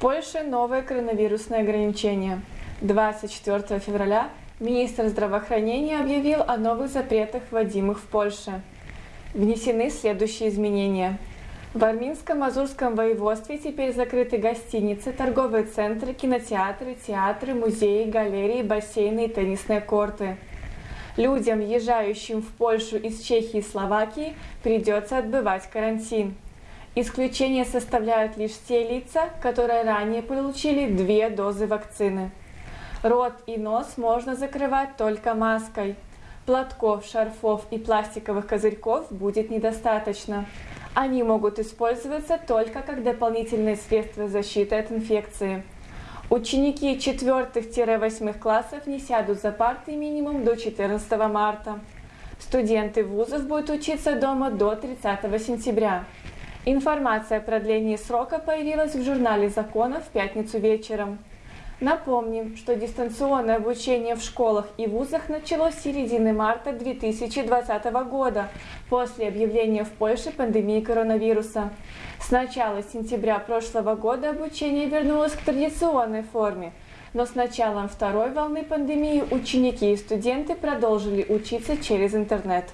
Польше новые коронавирусные ограничения. 24 февраля министр здравоохранения объявил о новых запретах, вводимых в Польше. Внесены следующие изменения. В Арминско-Мазурском воеводстве теперь закрыты гостиницы, торговые центры, кинотеатры, театры, музеи, галереи, бассейны и теннисные корты. Людям, въезжающим в Польшу из Чехии и Словакии, придется отбывать карантин. Исключение составляют лишь те лица, которые ранее получили две дозы вакцины. Рот и нос можно закрывать только маской. Платков, шарфов и пластиковых козырьков будет недостаточно. Они могут использоваться только как дополнительные средства защиты от инфекции. Ученики 4-8 классов не сядут за парты минимум до 14 марта. Студенты вузов будут учиться дома до 30 сентября. Информация о продлении срока появилась в журнале «Законов» в пятницу вечером. Напомним, что дистанционное обучение в школах и вузах началось с середины марта 2020 года, после объявления в Польше пандемии коронавируса. С начала сентября прошлого года обучение вернулось к традиционной форме, но с началом второй волны пандемии ученики и студенты продолжили учиться через интернет.